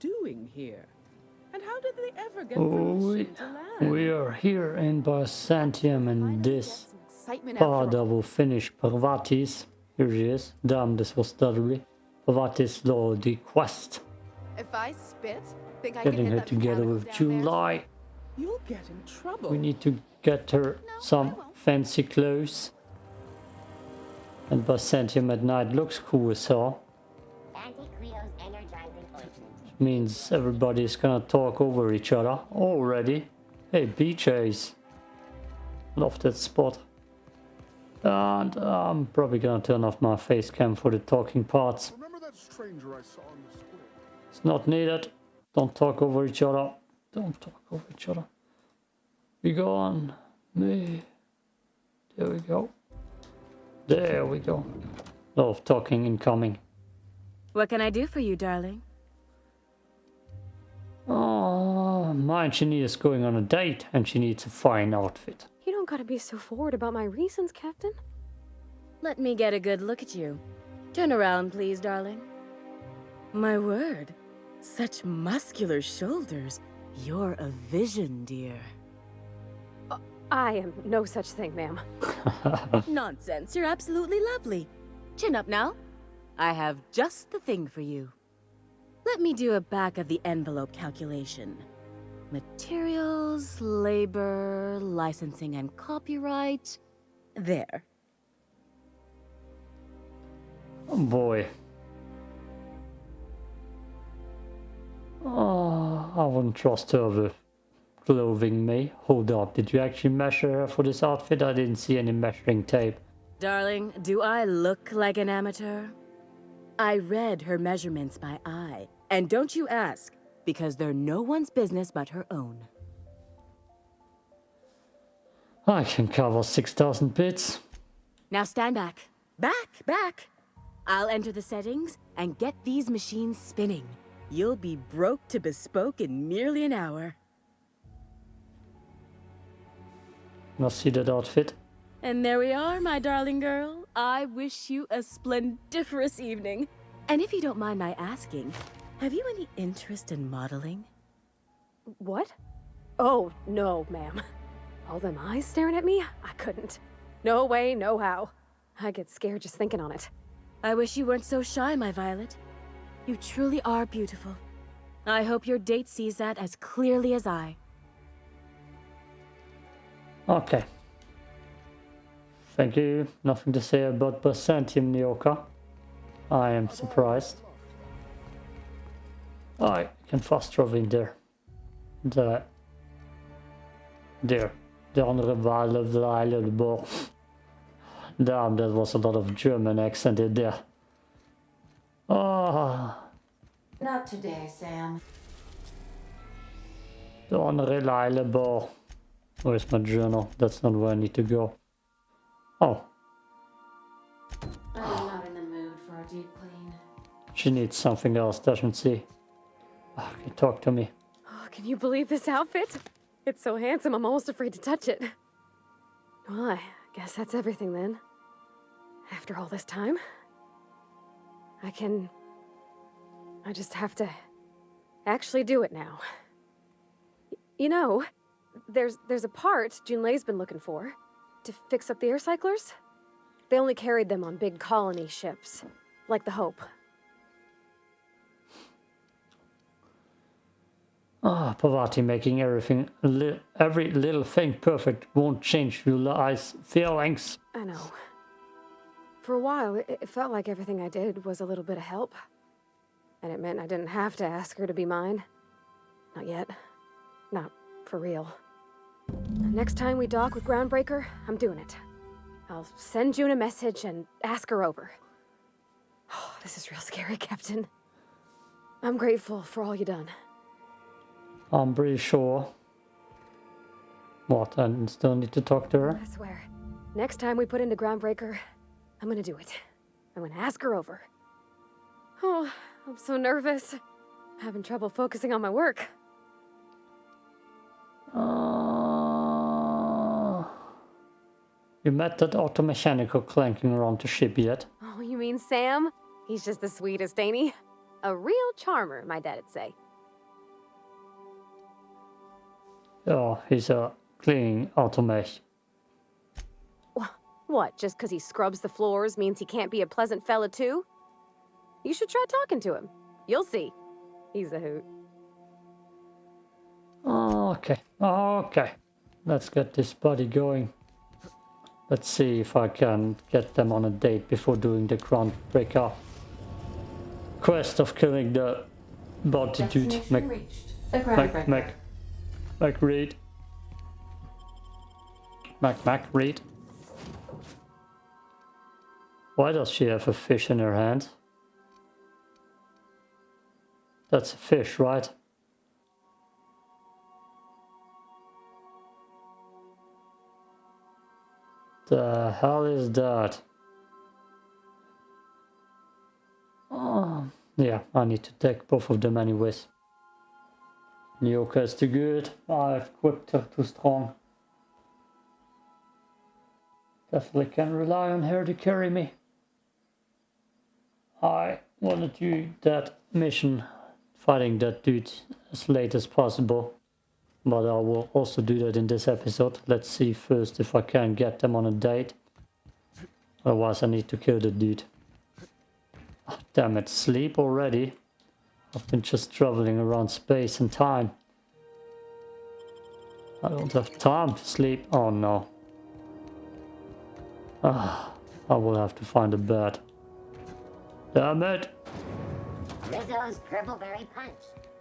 they doing here? And how did they ever get Oh, permission we, to land? we are here in Byzantium and this Excitement after will finish Parvati's. Here she is. Damn, this was Dudley. Parvati's law, the quest. If I spit, think I Getting hit her together with? July. You'll get in trouble. We need to get her some fancy clothes. And Byzantium at night looks cool as hell. Means everybody's gonna talk over each other already. Hey, BJ's. Love that spot. And I'm probably gonna turn off my face cam for the talking parts. Remember that stranger I saw in the square? It's not needed. Don't talk over each other. Don't talk over each other. We go on. Me. There we go. There we go. Lot of talking incoming. What can I do for you, darling? Oh, my engineer is going on a date and she needs a fine outfit. You don't gotta be so forward about my reasons, Captain. Let me get a good look at you. Turn around, please, darling. My word. Such muscular shoulders. You're a vision, dear. Uh, I am no such thing, ma'am. Nonsense. You're absolutely lovely. Chin up now. I have just the thing for you. Let me do a back of the envelope calculation. Materials, labor, licensing and copyright. There. Oh boy. Oh, I wouldn't trust her with clothing me. Hold up, did you actually measure her for this outfit? I didn't see any measuring tape. Darling, do I look like an amateur? I read her measurements by eye. And don't you ask, because they're no one's business but her own. I can cover 6,000 bits. Now stand back. Back, back. I'll enter the settings and get these machines spinning. You'll be broke to bespoke in merely an hour. Must see that outfit. And there we are, my darling girl. I wish you a splendiferous evening. And if you don't mind my asking, have you any interest in modeling? What? Oh, no, ma'am. All them eyes staring at me? I couldn't. No way, no how. I get scared just thinking on it. I wish you weren't so shy, my Violet. You truly are beautiful. I hope your date sees that as clearly as I. Okay. Thank you. Nothing to say about Byzantium, Nyoka. I am surprised. I can fast travel in there. There. There. The andere Weile, Weile, the ball. Damn, that was a lot of German accent in there. Ah, Not today, Sam. the andere Leile ball. Where's my journal? That's not where I need to go. Oh, I'm not in the mood for a deep clean. she needs something else, doesn't she? Can you talk to me? Oh, can you believe this outfit? It's so handsome, I'm almost afraid to touch it. Well, I guess that's everything then. After all this time, I can. I just have to actually do it now. Y- You know, there's there's a part Junlei's been looking for to fix up the air cyclers. They only carried them on big colony ships, like the Hope. Ah, Parvati making everything, li every little thing perfect won't change Junlei's feelings. I know. For a while, it, it felt like everything I did was a little bit of help. And it meant I didn't have to ask her to be mine. Not yet. Not for real. Next time we dock with Groundbreaker, I'm doing it. I'll send June a message and ask her over. Oh, this is real scary, Captain. I'm grateful for all you've done. I'm pretty sure. What, I still need to talk to her? I swear. Next time we put into Groundbreaker, I'm gonna do it. I'm gonna ask her over. Oh, I'm so nervous. I'm Having trouble focusing on my work. Uh, you met that auto mechanical clanking around the ship yet? Oh, you mean Sam? He's just the sweetest, ain't he? A real charmer, my dad'd say. Oh, he's a cleaning automate. What, just 'cause he scrubs the floors means he can't be a pleasant fella too? You should try talking to him. You'll see. He's a hoot. Okay, okay. Let's get this buddy going. Let's see if I can get them on a date before doing the groundbreaker quest of killing the bounty dude. Destination Mac Reed. Mac, Mac Reed. Why does she have a fish in her hand? That's a fish, right? The hell is that? Oh, yeah, I need to take both of them anyways. Nyoka is too good. I've equipped her too strong. Definitely can rely on her to carry me. I want to do that mission, fighting that dude as late as possible. But I will also do that in this episode. Let's see first if I can get them on a date. Otherwise I need to kill the dude. Oh, damn it, sleep already? I've been just traveling around space and time. I don't have time to sleep. Oh no. Ah, I will have to find a bed. Damn it! Rizzo's Purpleberry Punch.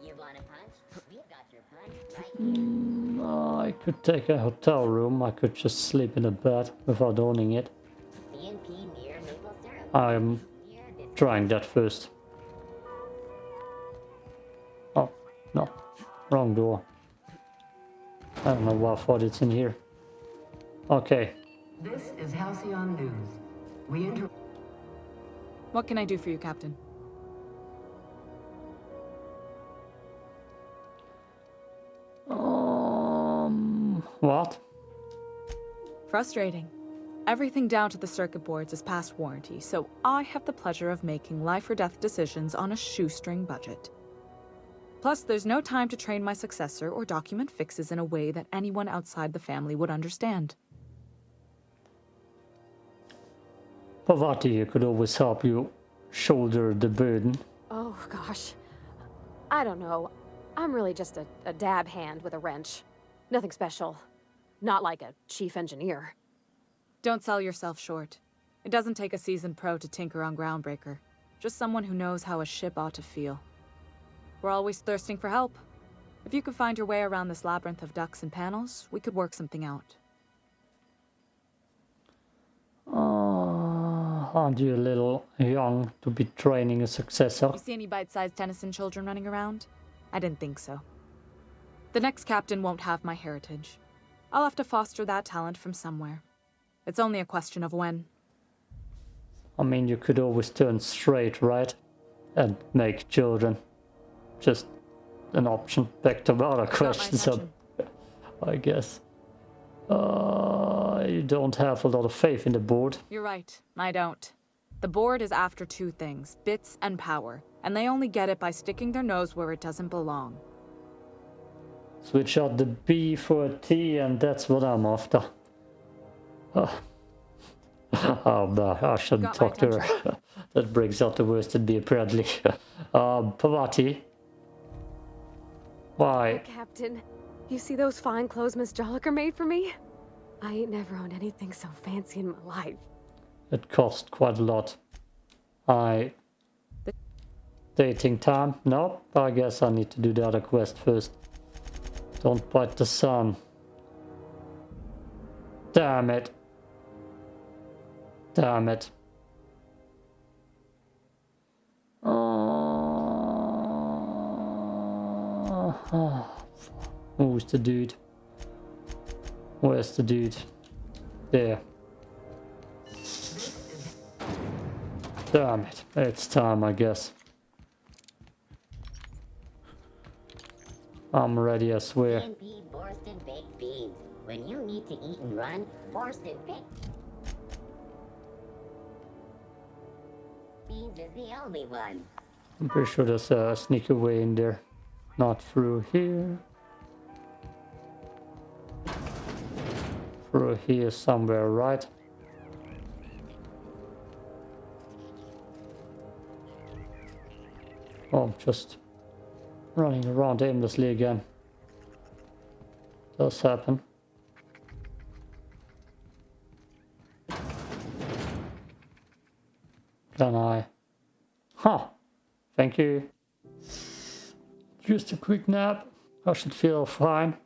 You want a punch? We've got your punch right here. Mm, I could take a hotel room. I could just sleep in a bed without owning it. CNP near maple syrup. I'm trying that first. No. Wrong door. I don't know why I thought it's in here. Okay. This is Halcyon News. We inter- What can I do for you, Captain? Um, what? Frustrating. Everything down to the circuit boards is past warranty, so I have the pleasure of making life or death decisions on a shoestring budget. Plus, there's no time to train my successor or document fixes in a way that anyone outside the family would understand. Parvati could always help you shoulder the burden. Oh, gosh. I don't know. I'm really just a, a dab hand with a wrench. Nothing special. Not like a chief engineer. Don't sell yourself short. It doesn't take a seasoned pro to tinker on Groundbreaker. Just someone who knows how a ship ought to feel. We're always thirsting for help. If you could find your way around this labyrinth of ducts and panels, we could work something out. Uh, aren't you a little young to be training a successor? You see any bite-sized Tennyson children running around? I didn't think so. The next captain won't have my heritage. I'll have to foster that talent from somewhere. It's only a question of when. I mean, you could always turn straight, right? And make children. Just an option. Back to other questions, intention. I guess. Uh, you don't have a lot of faith in the board. You're right, I don't. The board is after two things bits and power, and they only get it by sticking their nose where it doesn't belong. Switch out the B for a T, and that's what I'm after. Oh, oh no, I shouldn't talk to her. that brings out the worst in me, apparently. um, Parvati. Why? Captain, you see those fine clothes Miss Jolliker made for me? I ain't never owned anything so fancy in my life. It cost quite a lot. I... Dating time? No, I guess I need to do the other quest first. Don't bite the sun. Damn it. Damn it. Oh, oh, Who's the dude? Where's the dude? There. Damn it. It's time, I guess. I'm ready, I swear. CNP Borston Baked Beans. When you need to eat and run, Borston Baked Beans is the only one. I'm pretty sure there's a sneaky way in there. Not through here. Through here somewhere, right? Oh, I'm just running around aimlessly again. Does happen. Can I? Huh. Thank you. Just a quick nap. I should feel fine.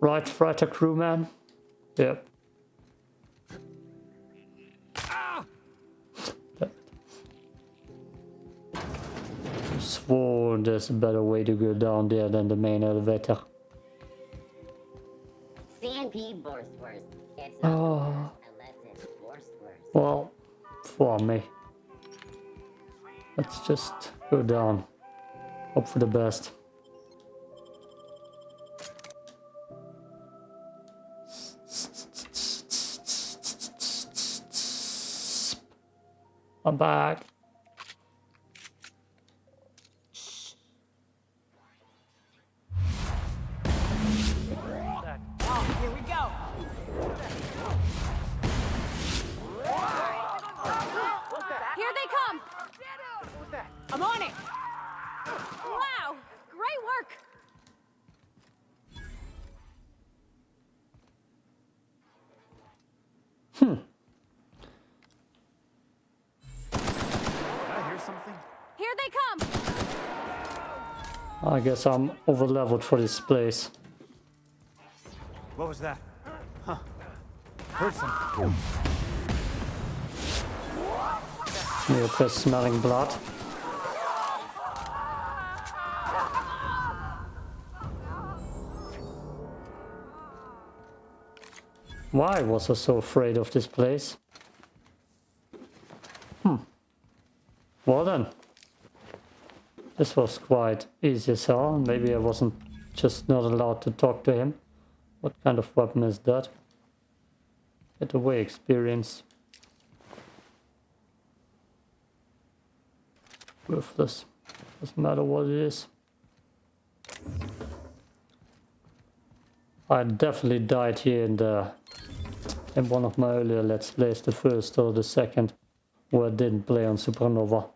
Right, fighter crewman? Yep. swore there's a better way to go down there than the main elevator. It's Oh. unless it's. Well, for me. Let's just go down. Hope for the best. I'm back. Great work! I hear something? Here they come! I guess I'm over leveled for this place. What was that? Huh. Heard something. Neopus smelling blood. Why was I so afraid of this place? Hmm. Well then. This was quite easy as hell. Maybe I wasn't just not allowed to talk to him. What kind of weapon is that? Get away experience. Worthless. Doesn't matter what it is. I definitely died here in the in one of my earlier let's plays, the first or the second, where I didn't play on Supernova.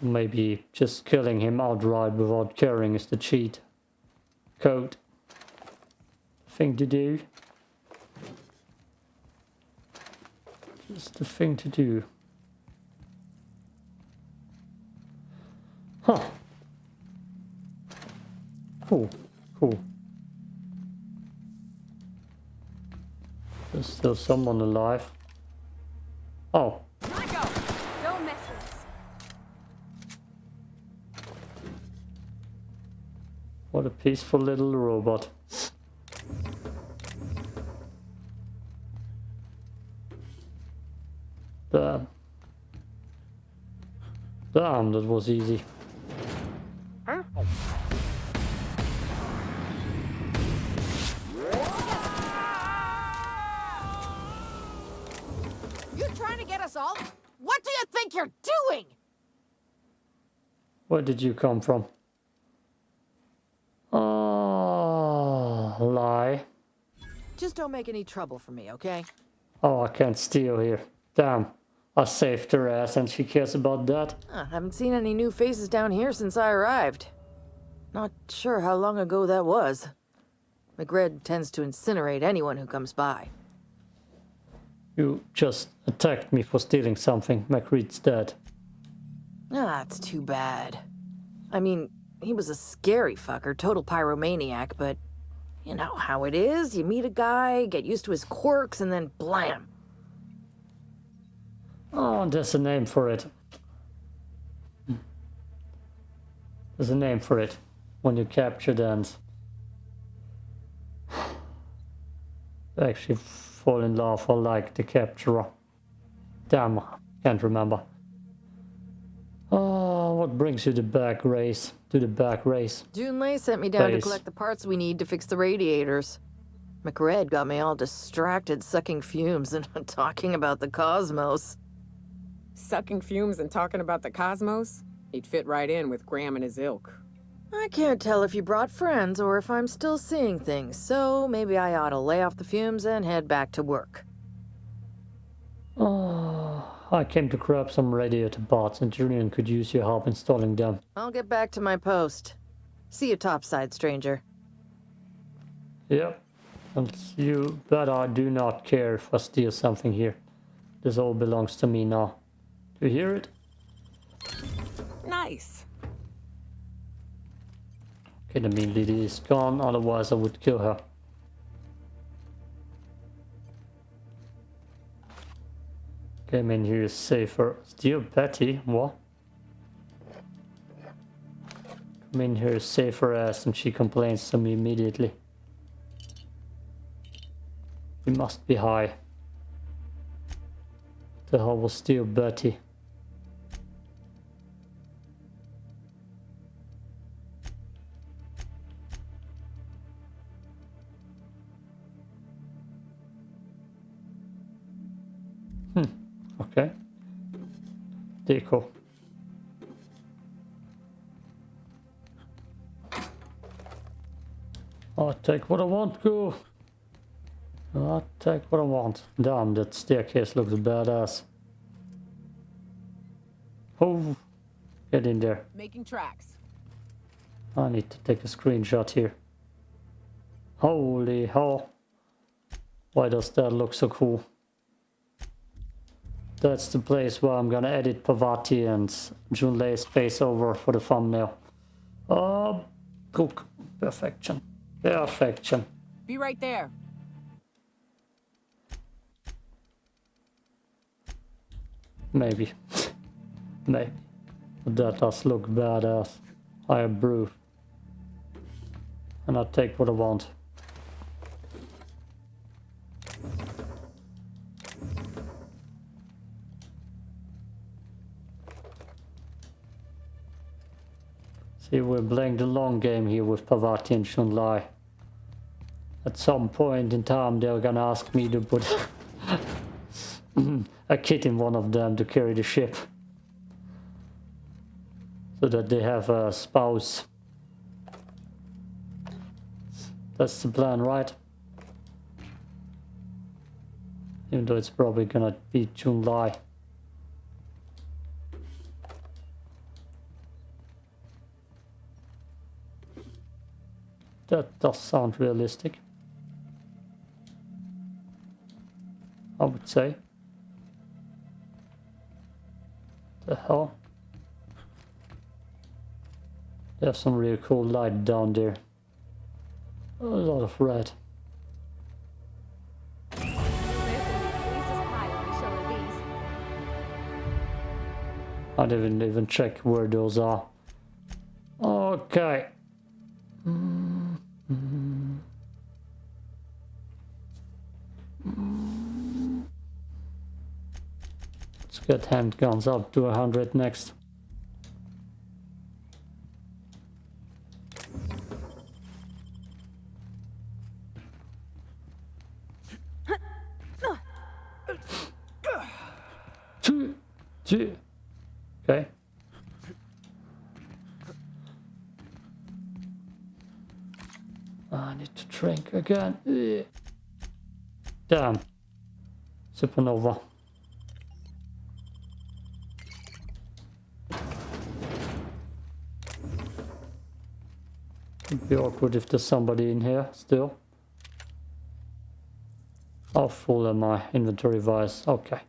Maybe just killing him outright without caring is the cheat code thing to do. Just the thing to do. Someone alive. Oh, what a peaceful little robot. Damn. Damn, that was easy. Did you come from? Oh, lie. Just don't make any trouble for me, okay? Oh, I can't steal here. Damn. I saved her ass and she cares about that. Huh, haven't seen any new faces down here since I arrived. Not sure how long ago that was. McRed tends to incinerate anyone who comes by. You just attacked me for stealing something. McReed's dead. Ah, it's too bad. I mean, he was a scary fucker, total pyromaniac, but you know how it is. You meet a guy, get used to his quirks, and then blam. Oh, there's a name for it. There's a name for it. When you capture dance. Actually fall in love or like the capturer. Damn, can't remember. What brings you to back race? To the back race. Junlei sent me down Base. to collect the parts we need to fix the radiators. McRed got me all distracted sucking fumes and talking about the cosmos. Sucking fumes and talking about the cosmos? He'd fit right in with Graham and his ilk. I can't tell if you brought friends or if I'm still seeing things, so maybe I ought to lay off the fumes and head back to work. Oh, I came to grab some radiator parts and Junlei could use your help installing them. I'll get back to my post. See you topside, stranger. Yep. And you bet I do not care if I steal something here. This all belongs to me now. Do you hear it? Nice. Okay, the mean lady is gone, otherwise I would kill her. In here is safer. Steal Betty? What? Come in here safer ass and she complains to me immediately. He must be high. The hell was steal Betty? Okay. Deco. I'll take what I want, go. I'll take what I want. Damn, that staircase looks badass. Oh, get in there. Making tracks. I need to take a screenshot here. Holy hell. Why does that look so cool? That's the place where I'm gonna edit Parvati and Junlei's face over for the thumbnail. Oh, cook. Perfection. Perfection. Be right there. Maybe. Maybe. But that does look badass. I approve. And I'll take what I want. See, we're playing the long game here with Parvati and Junlei. At some point in time, they're gonna ask me to put a kid in one of them to carry the ship. So that they have a spouse. That's the plan, right? Even though it's probably gonna be Junlei. That does sound realistic. I would say. The hell? There's some really cool light down there. A lot of red. I didn't even check where those are. Okay. Mm Mm. Let's get handguns up to 100 next. Two, two. Okay. Drink again. Uh, Damn. Supernova. It'd be awkward if there's somebody in here still. How full am I inventory wise? Okay.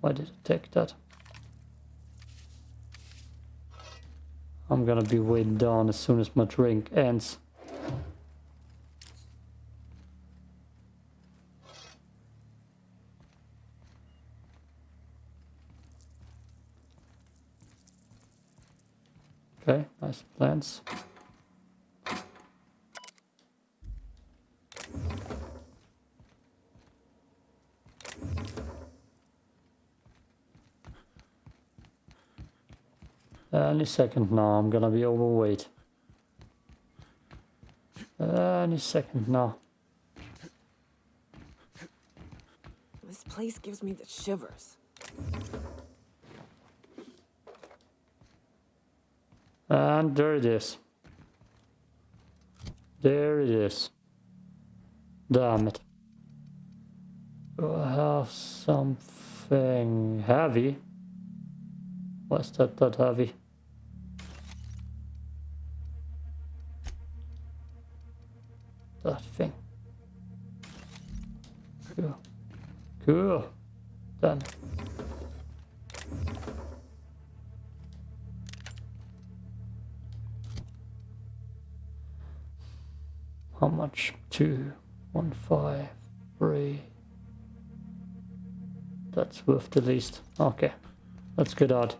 Why did it take that? I'm gonna be weighed down as soon as my drink ends. Okay, nice plants. Any second now, I'm gonna be overweight. any second now. This place gives me the shivers. And there it is. There it is. Damn it. Do I have something heavy? Why's that that heavy? That thing. Cool. Cool. Done. How much? Two, one, five, three. That's worth the least. Okay, let's get out.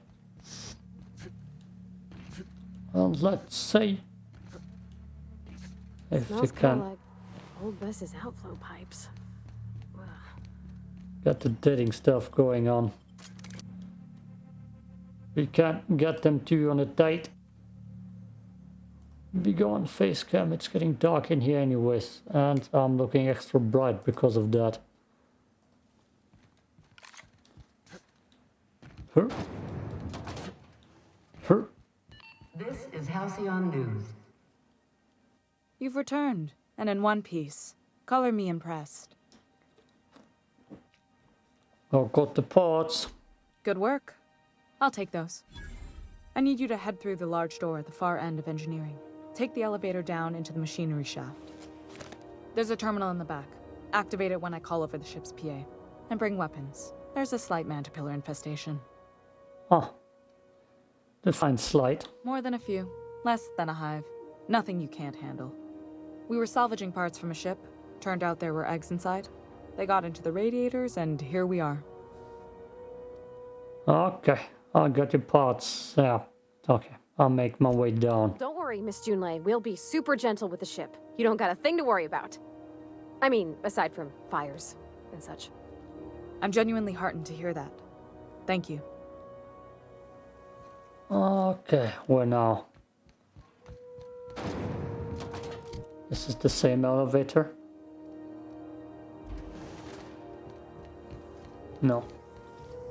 Well, let's see if you Smells can kind of like old Bess's outflow pipes. Got the dating stuff going on. We can't get them two on a date. Be gone face cam, it's getting dark in here anyways, and I'm looking extra bright because of that. Her? Her? This is Halcyon News. You've returned, and in one piece. Color me impressed. I've got the parts. Good work. I'll take those. I need you to head through the large door at the far end of engineering. Take the elevator down into the machinery shaft. There's a terminal in the back. Activate it when I call over the ship's PA. And bring weapons. There's a slight mantipillar infestation. Ah. Define slight. More than a few. Less than a hive. Nothing you can't handle. We were salvaging parts from a ship. Turned out there were eggs inside. They got into the radiators, and here we are. Okay, I got your parts. Yeah, okay. I'll make my way down. Don't worry, Miss Junlei. We'll be super gentle with the ship. You don't got a thing to worry about. I mean, aside from fires and such. I'm genuinely heartened to hear that. Thank you. Okay, where now? This is the same elevator? No.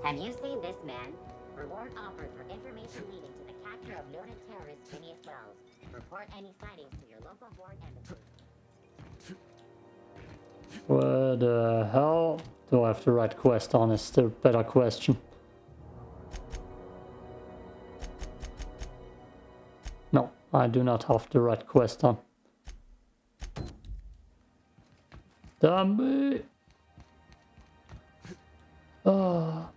Have you seen this man? Reward offered for information leading to the capture of noted terrorist Phineas Welles. Report any sightings to your local foreign embassy. Where the hell do I have the right quest on? Is the better question. No, I do not have the right quest on. Damn it! Ah.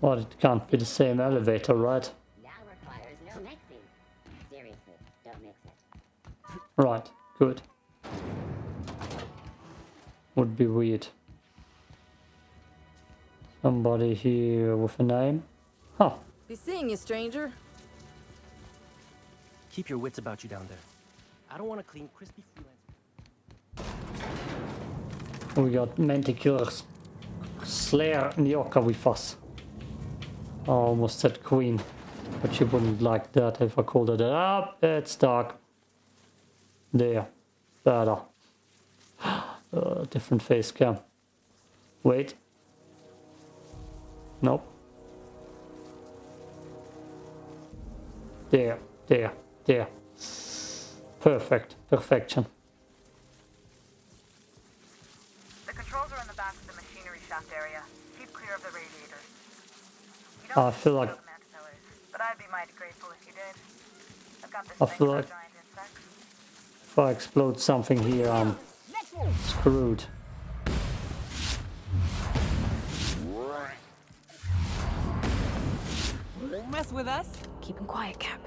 Well, it can't be the same elevator, right? Now requires no mixing. Seriously, don't mix it. Right, good. Would be weird. Somebody here with a name? Huh. Be seeing you, stranger. Keep your wits about you down there. I don't want to clean crispy freelance. We got Manticores. Slayer Nyoka with us. I almost said Queen, but she wouldn't like that if I called her that. Ah, it's dark. There. Better. Uh, different face cam. Wait. Nope. There, there, there. Perfect. Perfection. The controls are in the back of the machinery shaft area. Keep clear of the radiators. You I feel like but I'd be mighty grateful if you did. I've got this I feel like if I explode something here, I'm screwed. Won't mess with us. Keep him quiet, Cap.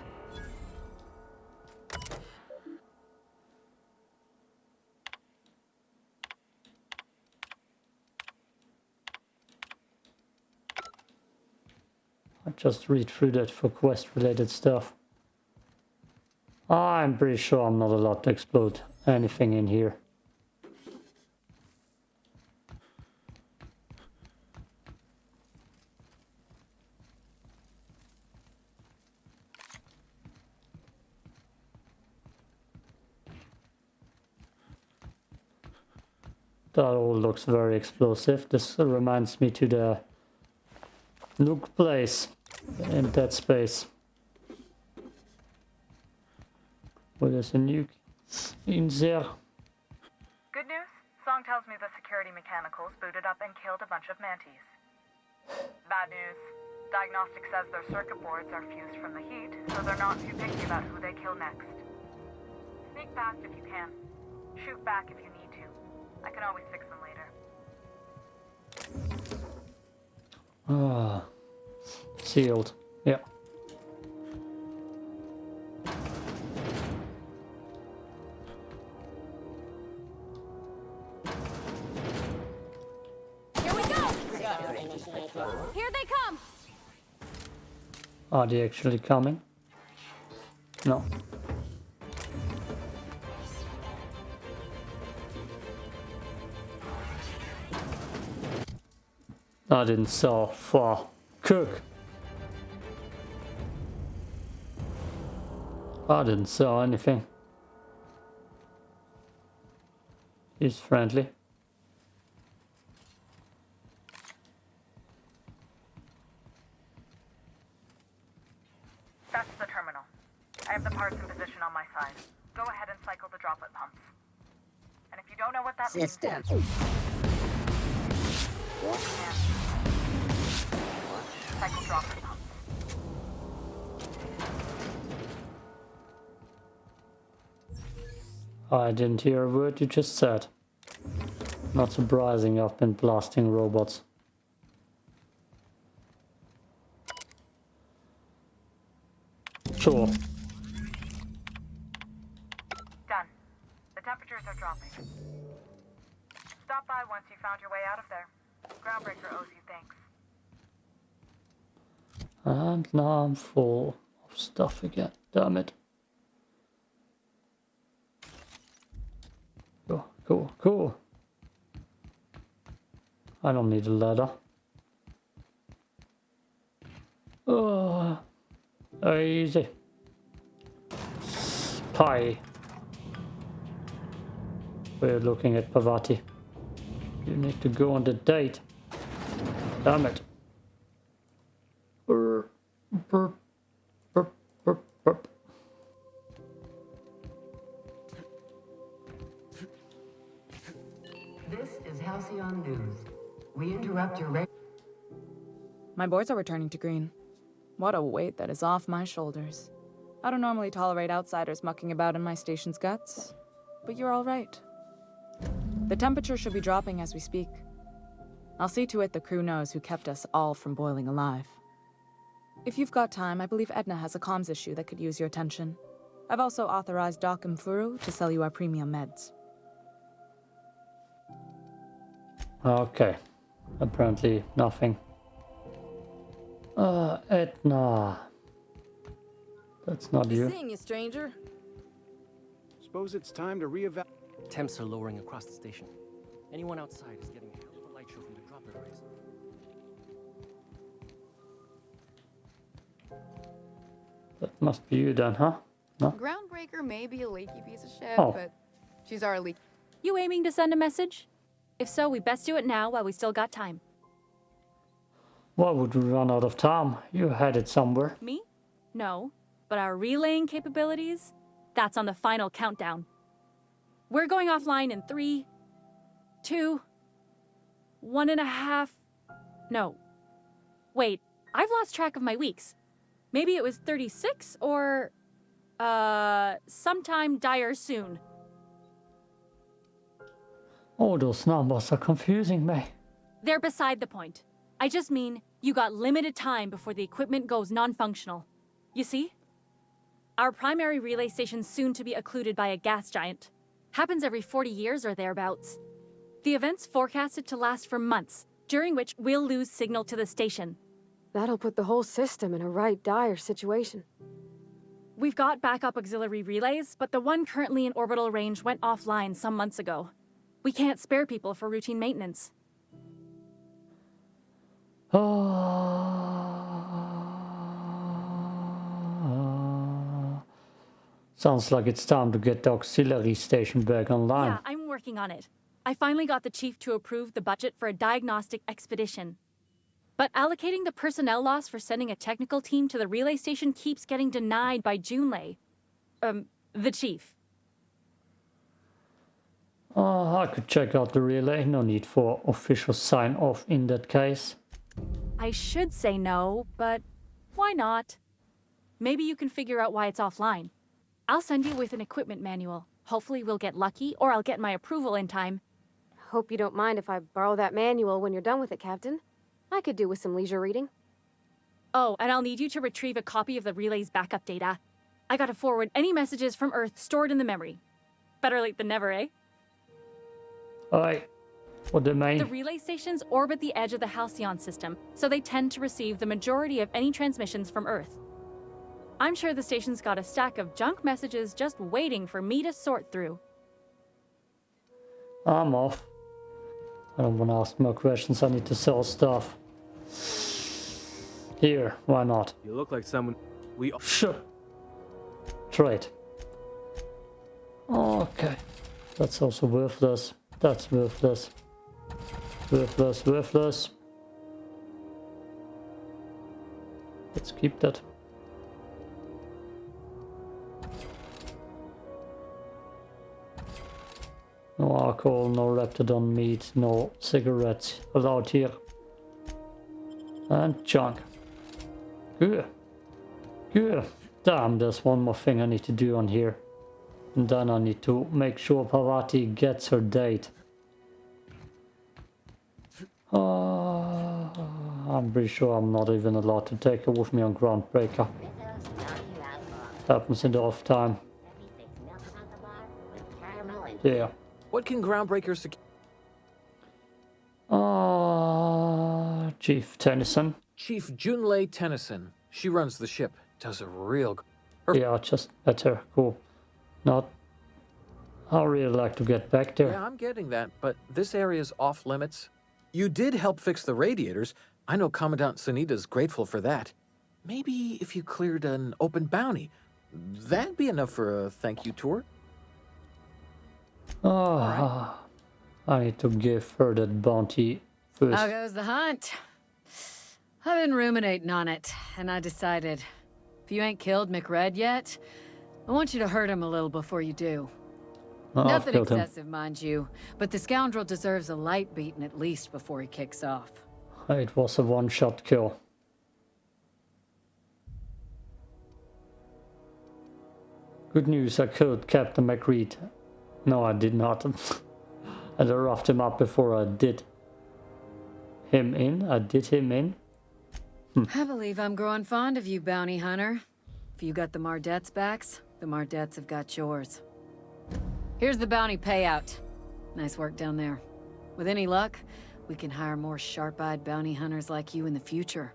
I just read through that for quest related stuff. I'm pretty sure I'm not allowed to explode anything in here. That all looks very explosive. This reminds me to the nuke place in Dead Space. Where there's a nuke in there. Good news? Song tells me the security mechanicals booted up and killed a bunch of mantis. Bad news. Diagnostic says their circuit boards are fused from the heat, so they're not too picky about who they kill next. Sneak past if you can. Shoot back if you need to. I can always fix Ah, sealed. Yeah. Here we go! Here they come! Are they actually coming? No. I didn't saw far. Cook. I didn't saw anything. He's friendly. That's the terminal. I have the parts in position on my side. Go ahead and cycle the droplet pumps. And if you don't know what that means... System. Cycle I didn't hear a word you just said. Not surprising, I've been blasting robots. Sure. Done. The temperatures are dropping. Stop by once you found your way out of there. Groundbreaker owes you thanks. And now I'm full of stuff again. Damn it. Cool, cool. I don't need a ladder. Oh, easy. Spy. We're looking at Parvati. You need to go on the date. Damn it. Brr, brr, My boards are returning to green. What a weight that is off my shoulders. I don't normally tolerate outsiders mucking about in my station's guts, but you're all right. The temperature should be dropping as we speak. I'll see to it the crew knows who kept us all from boiling alive. If you've got time, I believe Edna has a comms issue that could use your attention. I've also authorized Doc and Furu to sell you our premium meds. Okay. Apparently nothing. Uh, Edna. That's not you. Seeing you, stranger. Suppose it's time to reevaluate. Temps are lowering across the station. Anyone outside is getting a hell of a light show from the droplet rays. That must be you then, huh? No? Groundbreaker may be a leaky piece of shit, Oh. but she's our leak. You aiming to send a message? If so, we best do it now while we still got time. Why would we run out of time? You had it somewhere. Me? No. But our relaying capabilities? That's on the final countdown. We're going offline in three, two, one and a half. No. Wait, I've lost track of my weeks. Maybe it was 36 or. Uh. sometime dire soon. All those numbers are confusing me. They're beside the point. I just mean you got limited time before the equipment goes non functional. You see? Our primary relay station's soon to be occluded by a gas giant. Happens every 40 years or thereabouts. The event's forecasted to last for months, during which we'll lose signal to the station. That'll put the whole system in a right dire situation. We've got backup auxiliary relays, but the one currently in orbital range went offline some months ago. We can't spare people for routine maintenance. Sounds like it's time to get the auxiliary station back online. Yeah, I'm working on it. I finally got the chief to approve the budget for a diagnostic expedition. But allocating the personnel loss for sending a technical team to the relay station keeps getting denied by Junlei. Um, the chief. Uh, I could check out the relay. No need for official sign off in that case. I should say no, but why not? Maybe you can figure out why it's offline. I'll send you with an equipment manual. Hopefully we'll get lucky, or I'll get my approval in time. Hope you don't mind if I borrow that manual when you're done with it, Captain. I could do with some leisure reading. Oh, and I'll need you to retrieve a copy of the relay's backup data. I gotta forward any messages from Earth stored in the memory. Better late than never, eh? Alright. What the main? The relay stations orbit the edge of the Halcyon system, so they tend to receive the majority of any transmissions from Earth. I'm sure the station's got a stack of junk messages just waiting for me to sort through. I'm off. I don't want to ask more questions. I need to sell stuff. Here, why not? You look like someone we. Sure. Trade. Okay. That's also worthless. That's worthless. Worthless, worthless. Let's keep that. No alcohol, no raptidon meat, no cigarettes allowed here. And junk. Good. Good. Damn, there's one more thing I need to do on here. And then I need to make sure Parvati gets her date. Uh, I'm pretty sure I'm not even allowed to take her with me on Groundbreaker. Happens in the off time. Yeah. What can Groundbreaker secure? Uh, Chief Tennyson. Chief Junlei Tennyson. She runs the ship. Does a real... Her yeah, just better. Cool. Not... I really like to get back there. Yeah, I'm getting that, but this area's off limits. You did help fix the radiators. I know Commandant Sunita's grateful for that. Maybe if you cleared an open bounty, that'd be enough for a thank you tour. Oh, right. I need to give her that bounty first. How goes the hunt? I've been ruminating on it, and I decided, if you ain't killed McRed yet, I want you to hurt him a little before you do. Oh, Nothing excessive, him. mind you, but the scoundrel deserves a light beating at least before he kicks off. Uh, it was a one-shot kill. Good news, I killed Captain McReed. No, I did not. I roughed him up before I did him in. I did him in. Hm. I believe I'm growing fond of you, bounty hunter. If you got the Mardets' backs, the Mardets have got yours. Here's the bounty payout. Nice work down there. With any luck, we can hire more sharp-eyed bounty hunters like you in the future.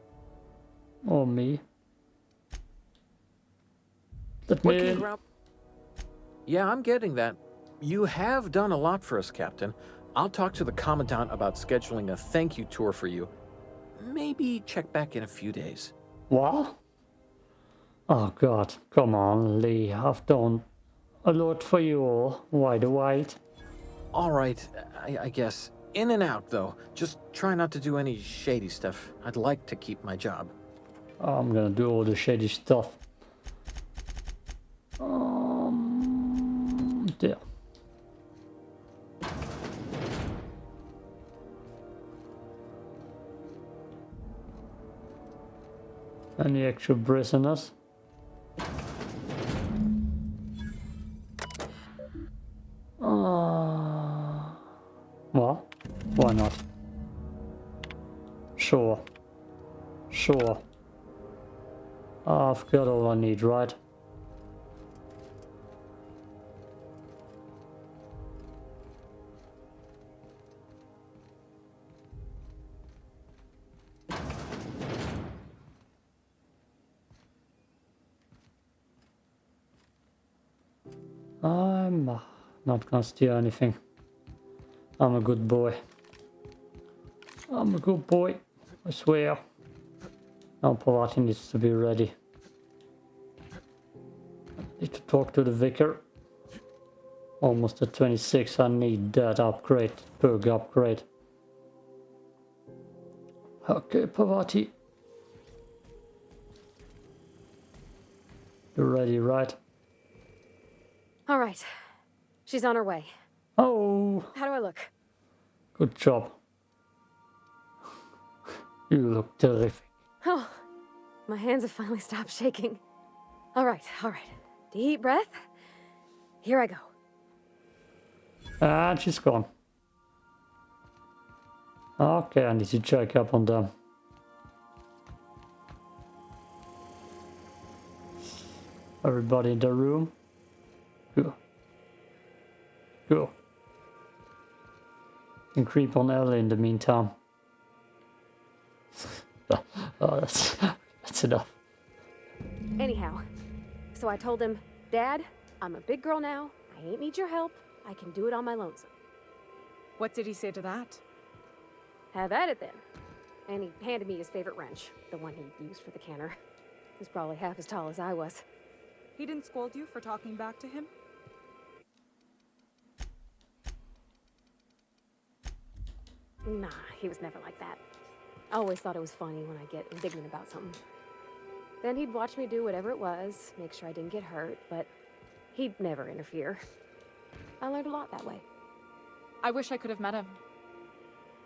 Or me. Let me... Yeah, I'm getting that. You have done a lot for us, Captain. I'll talk to the Commandant about scheduling a thank you tour for you. Maybe check back in a few days. What? Oh god, come on, Lee. I've done a lot for you all. Why the wait? Alright, I, I guess. In and out, though. Just try not to do any shady stuff. I'd like to keep my job. I'm gonna do all the shady stuff. Um, there. Any extra prisoners? I need, right? I'm uh, not gonna steal anything. I'm a good boy. I'm a good boy, I swear. Now Parvati needs to be ready. Need to talk to the vicar. Almost at 26, I need that upgrade, perk upgrade. Okay, Parvati. You're ready, right? All right. She's on her way. Oh, How do I look? good job. You look terrific. Oh, my hands have finally stopped shaking. All right, all right. Deep breath. Here I go. And she's gone. Okay, I need to check up on them. Everybody in the room? Go. Go. And creep on Ellie in the meantime. oh, that's, that's enough. Anyhow, so I told him, Dad, I'm a big girl now. I ain't need your help. I can do it on my lonesome. What did he say to that? Have at it then. And he handed me his favorite wrench, the one he used for the canner. He's probably half as tall as I was. He didn't scold you for talking back to him? Nah, he was never like that. I always thought it was funny when I get indignant about something. Then he'd watch me do whatever it was, make sure I didn't get hurt, but he'd never interfere. I learned a lot that way. I wish I could have met him.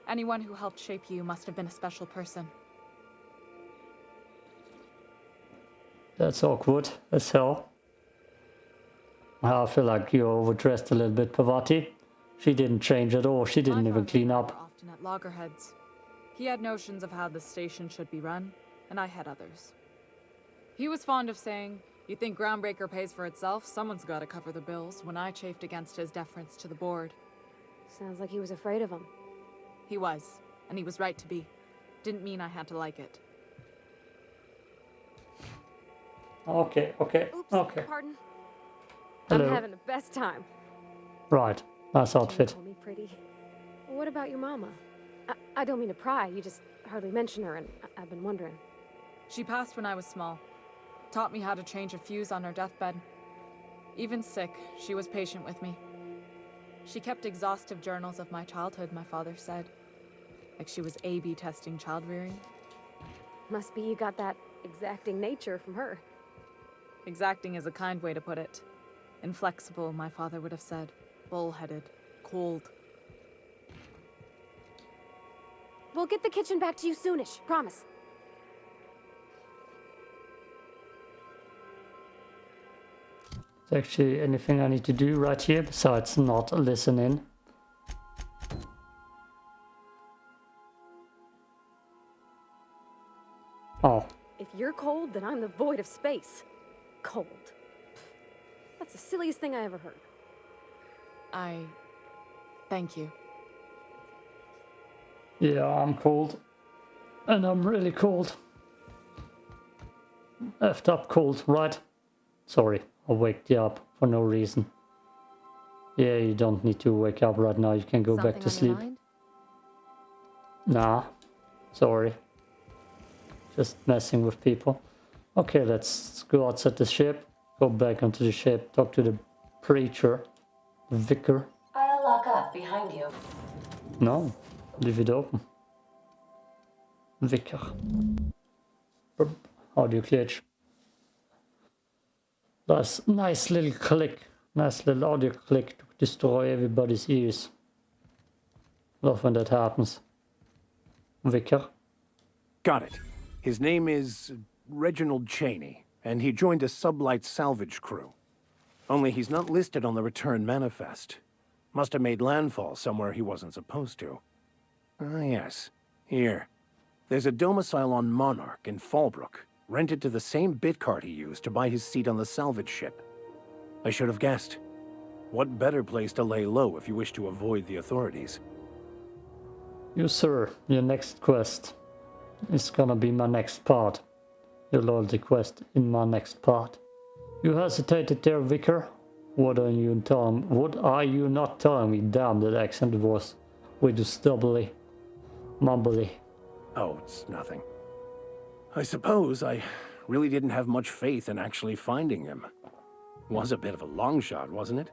Anyone who helped shape you must have been a special person. That's awkward as hell. I feel like you're overdressed a little bit, Parvati. She didn't change at all. She didn't even clean up. Often at loggerheads. He had notions of how the station should be run, and I had others. He was fond of saying, You think Groundbreaker pays for itself? Someone's gotta cover the bills, when I chafed against his deference to the board. Sounds like he was afraid of him. He was, and he was right to be. Didn't mean I had to like it. Okay, okay, Oops, okay. pardon. Hello. I'm having the best time. Right, nice outfit. Call me pretty. What about your mama? I, I don't mean to pry, you just hardly mention her, and I- I've been wondering. She passed when I was small. Taught me how to change a fuse on her deathbed. Even sick, she was patient with me. She kept exhaustive journals of my childhood, my father said. Like she was A-B testing child rearing. Must be you got that exacting nature from her. Exacting is a kind way to put it. Inflexible, my father would have said. Bullheaded. Cold. We'll get the kitchen back to you soonish, promise. Is actually anything I need to do right here besides not listening. Oh, If you're cold, then I'm the void of space. Cold. That's the silliest thing I ever heard. I... Thank you. yeah, I'm cold. And I'm really cold. Effed up cold, right? Sorry, I waked you up for no reason. Yeah, you don't need to wake up right now. You can go back to sleep. Nah, sorry. Just messing with people. Okay, let's go outside the ship. Go back onto the ship. Talk to the preacher. The vicar. I'll lock up behind you. No, leave it open. Vicar. Brr, Audio glitch. That's nice little click. Nice little audio click to destroy everybody's ears. Love when that happens. Vicar. Got it. His name is Reginald Cheney, and he joined a sublight salvage crew. Only he's not listed on the return manifest. Must have made landfall somewhere he wasn't supposed to. Ah, yes. Here. There's a domicile on Monarch in Fallbrook, rented to the same bit cart he used to buy his seat on the salvage ship. I should have guessed. What better place to lay low if you wish to avoid the authorities? You, sir, your next quest is gonna be my next part. Your loyalty quest in my next part. You hesitated there, Vicar? What are you telling? What are you not telling me? Damn, that accent was way too stubbly, mumbly. Oh, it's nothing. I suppose I really didn't have much faith in actually finding him. Was a bit of a long shot, wasn't it?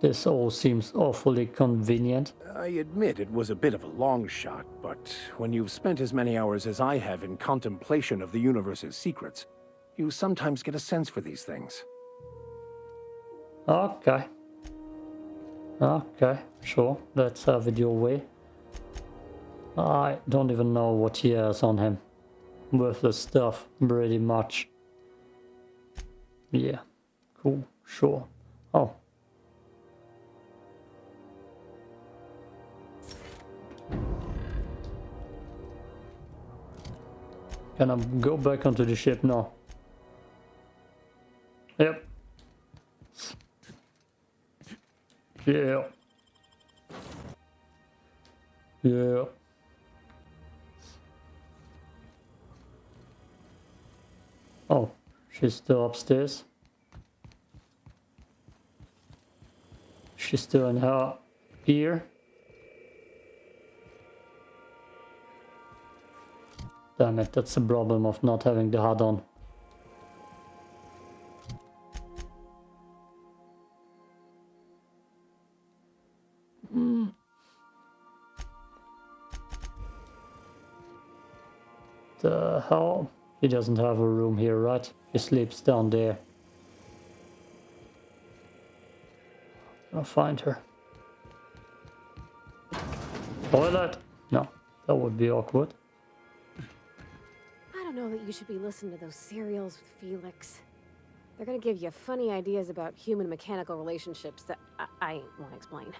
This all seems awfully convenient. I admit it was a bit of a long shot, but when you've spent as many hours as I have in contemplation of the universe's secrets, you sometimes get a sense for these things. Okay. Okay, sure. Let's have it your way. I don't even know what he has on him. Worthless stuff, pretty much. Yeah, cool, sure. Oh. Can I go back onto the ship now? Yep. Yeah. Yeah. Oh, she's still upstairs. She's still in her ear. Damn it, that's the problem of not having the HUD on. The hell? He doesn't have a room here, right? He sleeps down there. I'll find her. Toilet? No, that would be awkward. I don't know that you should be listening to those serials with Felix. They're gonna give you funny ideas about human mechanical relationships that I, I won't explain.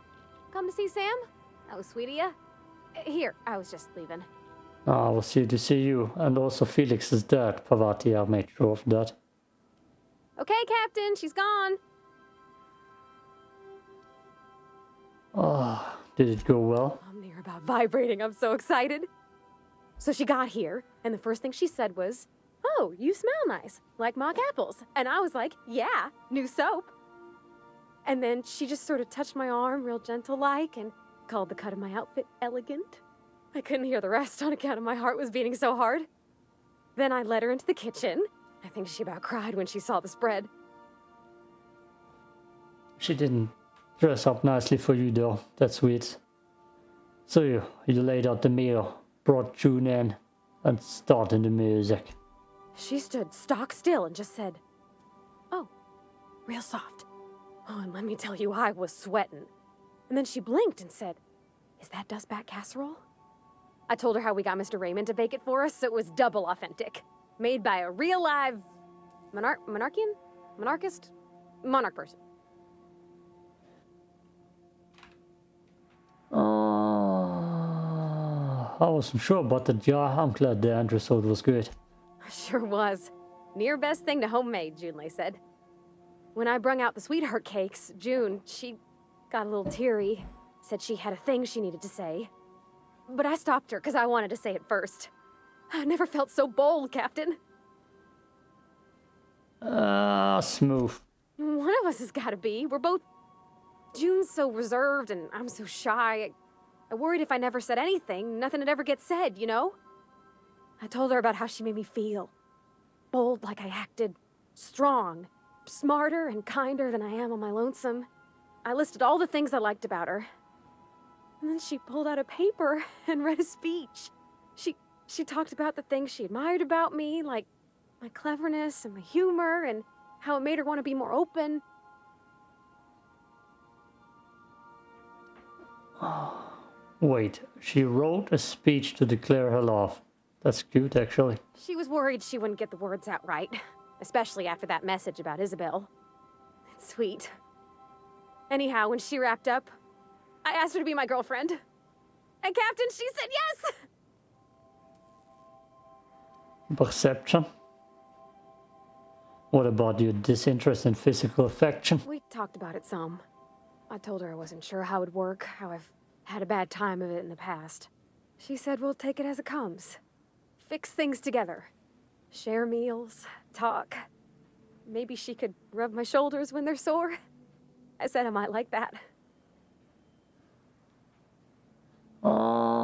Come to see Sam? That was sweet of you. Here, I was just leaving. Ah, I was here to see you, and also Felix is dead, Parvati, I made sure of that. Okay, Captain, she's gone. Ah, did it go well? I'm near about vibrating. I'm so excited. So she got here, and the first thing she said was, Oh, you smell nice, like mock apples. And I was like, Yeah, new soap. And then she just sort of touched my arm, real gentle like, and called the cut of my outfit elegant. I couldn't hear the rest on account of my heart was beating so hard. Then I led her into the kitchen. I think she about cried when she saw the spread. She didn't dress up nicely for you though, that's sweet. So you, you laid out the meal, brought June in, and started the music. She stood stock still and just said, Oh, real soft. Oh, and let me tell you, I was sweating. And then she blinked and said, Is that dustback casserole? I told her how we got Mr. Raymond to bake it for us, so it was double authentic. Made by a real live monarch monarchian? Monarchist? Monarch person. Uh, I wasn't sure about that. Yeah, I'm glad the androsode was good. Sure was. Near best thing to homemade, Junlei said. When I brung out the sweetheart cakes, June, she got a little teary. Said she had a thing she needed to say. But I stopped her because I wanted to say it first. I never felt so bold, Captain. Ah, uh, smooth. One of us has got to be. We're both... June's so reserved and I'm so shy. I, I worried if I never said anything, nothing would ever get said, you know? I told her about how she made me feel. Bold like I acted. Strong. Smarter and kinder than I am on my lonesome. I listed all the things I liked about her. And then she pulled out a paper and read a speech. She she talked about the things she admired about me, like my cleverness and my humor, and how it made her want to be more open. Oh, Wait, she wrote a speech to declare her love. That's cute, actually. She was worried she wouldn't get the words out right, especially after that message about Isabel. It's sweet. Anyhow, when she wrapped up, I asked her to be my girlfriend. And Captain, she said yes! Perception? What about your disinterest in physical affection? We talked about it some. I told her I wasn't sure how it'd work, how I've had a bad time of it in the past. She said we'll take it as it comes. Fix things together. Share meals, talk. Maybe she could rub my shoulders when they're sore. I said I might like that. Um,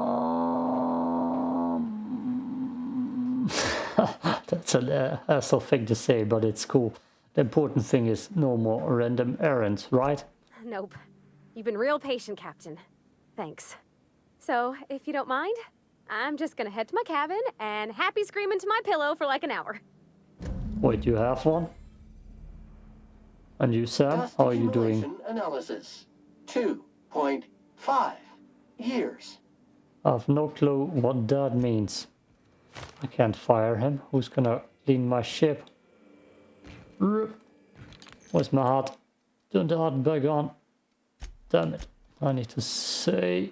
that's a hassle thing to say, but it's cool. The important thing is no more random errands, right? Nope. You've been real patient, Captain. Thanks. So, if you don't mind, I'm just gonna head to my cabin and happy scream into my pillow for like an hour. Wait, you have one? And you, Sam? How are you doing? accumulation Analysis. 2.5 years. I have no clue what that means. I can't fire him. Who's gonna clean my ship? Where's my heart? Turn the heart back on. Damn it. I need to say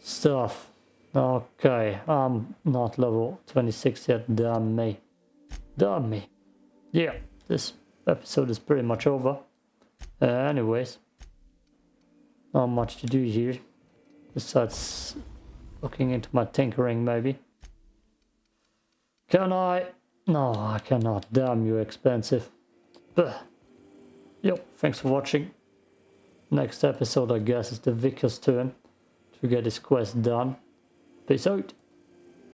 stuff. Okay, I'm not level 26 yet. Damn me. Damn me. Yeah, this episode is pretty much over. Uh, anyways, not much to do here. Besides looking into my tinkering maybe. Can I? No, I cannot. Damn you expensive. Ugh. Yo, thanks for watching. Next episode I guess is the Vicar's turn to get his quest done. Peace out.